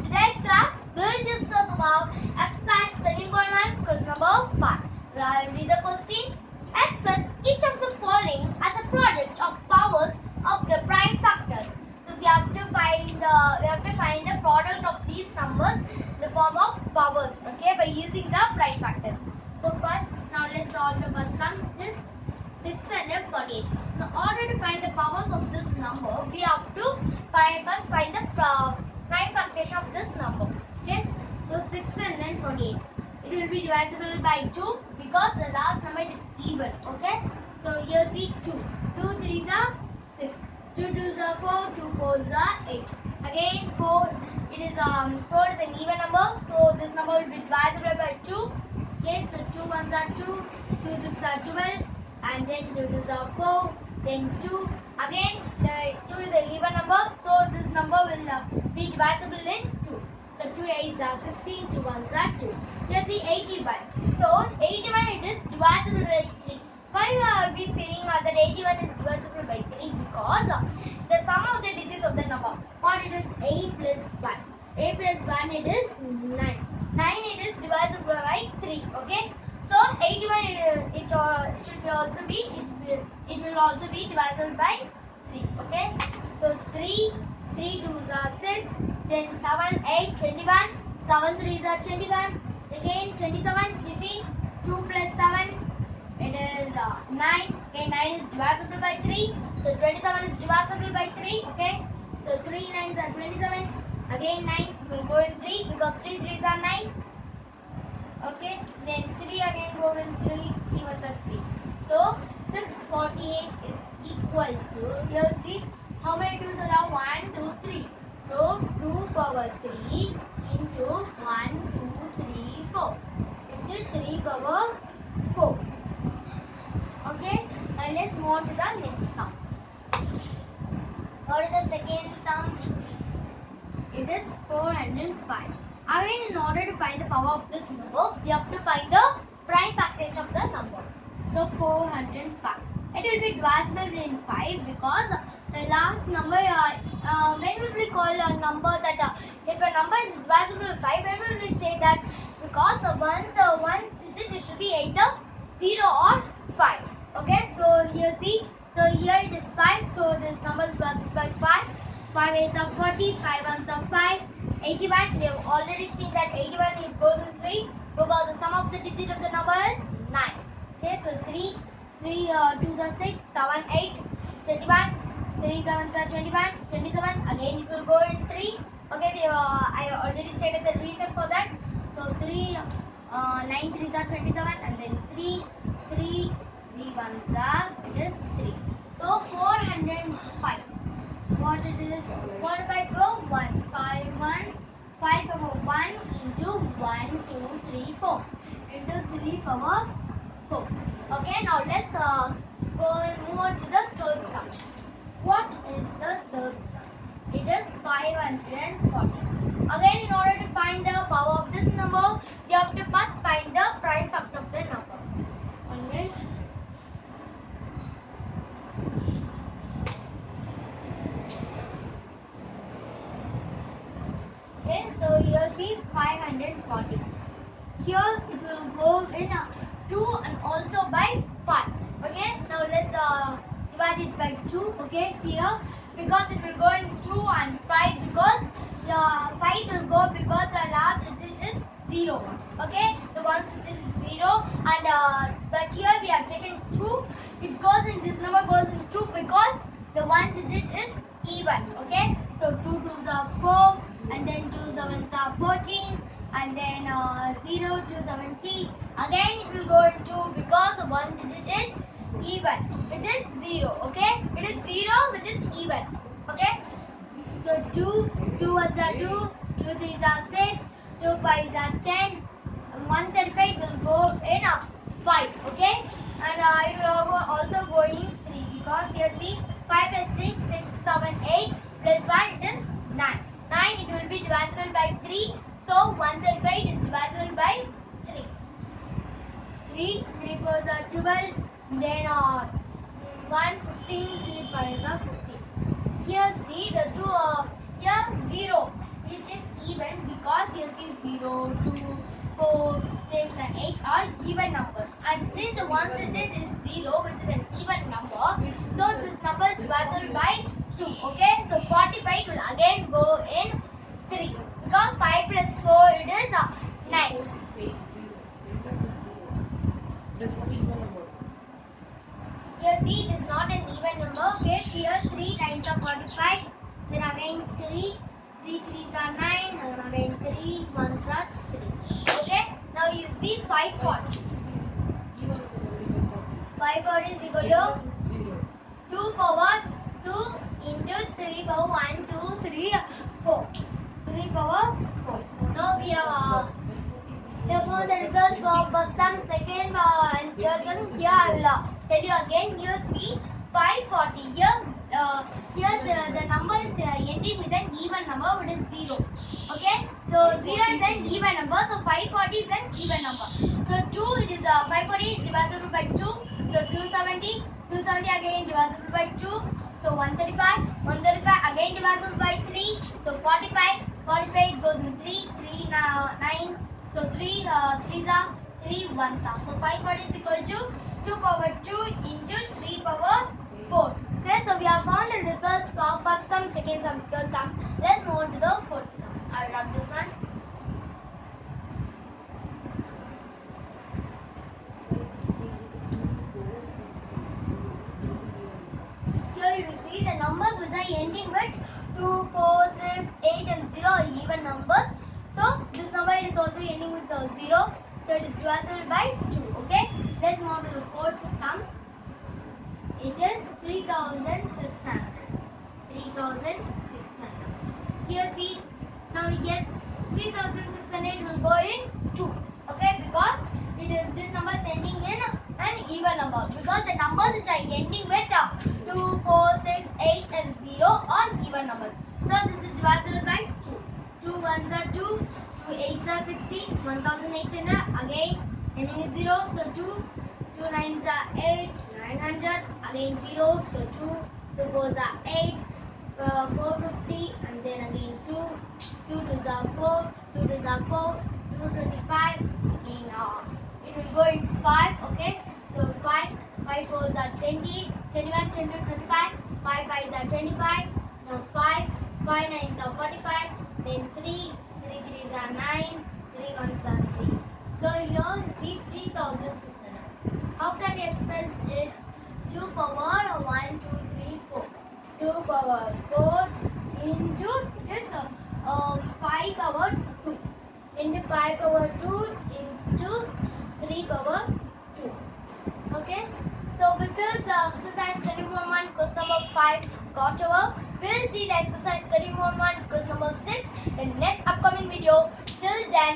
today's class, we'll discuss about exercise 13.1 question number 5. Will I read the question? Express each of the following as a product of powers of the prime factors. So we have to find the we have to find the product of these numbers in the form of powers, okay, by using the prime factors. So first, now let's solve the first sum. This 648. In order to find the powers of this number, we have to find, first find the uh, prime factors of this number. Okay, so 648. It will be divisible by 2 because the last number is even. Okay, so here see 2. 2 3s are 6. 2 2s are 4. 2 4s are 8. Again 4. It is um 4 is an even number, so this number will be divisible by 2. Okay, so 2 ones are 2. 2 six are 12 and then 2 2s are 4, then 2. Again, the 2 is an even number, so this number will uh, be divisible in 2. So 2 8s are 16, 2 1s are 2. Here's the 81. So 81 it is divisible by 3. Why are we saying that 81 is divisible by 3? Because uh, the sum of the digits of the number. What it is 8 plus 1. 8 plus 1 it is 9. 9 it is divisible by 3. Okay. So 81 it, uh, it uh, should be also be it will, it will also be divisible by 3. Okay. So 3 3 2s are 6. Then 7 8 21. 7 3s are 21. Again 27. You see 2 plus 7 it is uh, 9. Okay 9 is divisible by 3. So 27 is divisible by 3. Okay. So 3 9s are 27. Again 9 will go in 3 because 3 3s are 9. Okay, then 3 again go in 3, 3 was a 3. So 648 is equal to, here see, how many 2s are there? 1, 2, 3. So 2 power 3 into 1, 2, 3, 4. Into 3 power 4. Okay, and let's move on to the next sum. What is the second sum? It is 405. Again, in order to find the power of this number, we have to find the prime factors of the number. So 405. It will be divisible in 5 because the last number, uh, uh, when will we call a number that uh, if a number is divisible by 5, when will we say that because the one, the one digit it should be either 0 or 5. Okay, so here see, so here it is 5, so this number is divisible by 5. 5 8s are 40, 5 1s are 5. 81, we have already seen that 81 it goes in 3 because the sum of the digit of the number is 9. Okay, so 3, 3 uh, 2s are 6, 7, 8, 21, 3 7s are 21, 27, again it will go in 3. Okay, we, uh, I already stated the reason for that. So 3, uh, 9 3s are 27 and then 3, 3, 3 1s are, is 3. So 405 what it is? 4 by grow 1 5 1 5 power 1 into 1 2 3 4 into 3 power 4 okay now let's uh, go and move on to the third sum what is the third it is 540 again in order to find the power of this number you have to first find the prime factor of the number one Okay, so here see 540. Here it will go in uh, 2 and also by 5. Okay, now let's uh, divide it by 2. Okay, here because it will go in 2 and 5 because the 5 will go because the last digit is 0. Okay, the one digit is 0 and uh, but here we have taken 2. This number goes in 2 because the one digit is even. Okay, so 2 2s are 4 and then 2 sevens are 14 and then uh, 0 to 17 again it will go into because the one digit is even which is 0 okay? It is 0 which is even okay? So 2 2 ones are 2 2 threes are 6 2 fives are 10 and 135 will go in uh, 5 okay and I will also going 3 because here see 5 plus 3, 6, 7, 8 plus 1 it is 9. 9 it will be divisible by 3 so 1 third by divisible by 3. 3, 3 4 are 12 then uh, 1 15 3 5 15. Here see the 2 uh, here 0 which is even because here see 0, 2, 4, 6 and 8 are even numbers. And since the one digit is 0, which is an even number, so this number is divided by 2. Okay, so 45 will again go in 3. Because 5 plus 4 it is uh, 9. Here see it is not an even number. Okay, here 3 times are 45. Then again 3. 3 3s are 9. And again 3 1s are 3. Okay, now you see 540. 540 is equal to 2 power 2 into 3 power 1, 2, 3, 4. 3 power 4. Now we have therefore the results for first term, second uh, and third term. Here I will tell you again. Here see 540. Here uh, here the, the number is uh, ending with an even number which is 0. Okay. So 0 is an even number. So 540 is an even number. So 2 it is uh, 540 is divisible by 2. So 270. 270 again divisible by 2. So 135. 135 again divisible by 3. So 45. 45 goes in 3. 3 now 9. So 3 uh, 3s are 3 1s are. Uh, uh, so 540 is equal to 2 power 2 into 3 power 4. Okay, so we have found the results for first sum, second sum, third sum. Let's move on to the fourth sum. I'll rub this one. Here you see the numbers which are ending with 2, 4, 6, 8 and 0 are even numbers. So this number is also ending with the 0. So it is divisible by 2. Okay. Let's move on to the fourth sum. It is 3600. 3600. Here see, now we get 3600 will go in 2. Okay, because it is this number is ending in an even number. Because the numbers which are ending with uh, 2, 4, 6, 8 and 0 are even numbers. So this is divisible by 2. 2 ones are 2, 2 8s are 60, 1800 again ending with 0. So 2, 2 nines are 8, 900 again 0. So 2, 2 fours are 8, uh, 450 and then again 2, 2 twos are 4, 2 twos are 4, 225 again uh, it will go in 5 okay. So 5, 5 fours are 20, 21, 20, 25, 5 fives are 25, now 5, 5 nines are 45, then 3, 3 threes are 9, 3 ones are 3. Here 3600. How can we express it? 2 power 1, 2, 3, 4. 2 power 4 into this uh, um, 5 power 2 into 5 power 2 into 3 power 2. Okay. So with this uh, exercise 31 question number 5 got over. We'll see the exercise 31 question number 6 in next upcoming video. Till then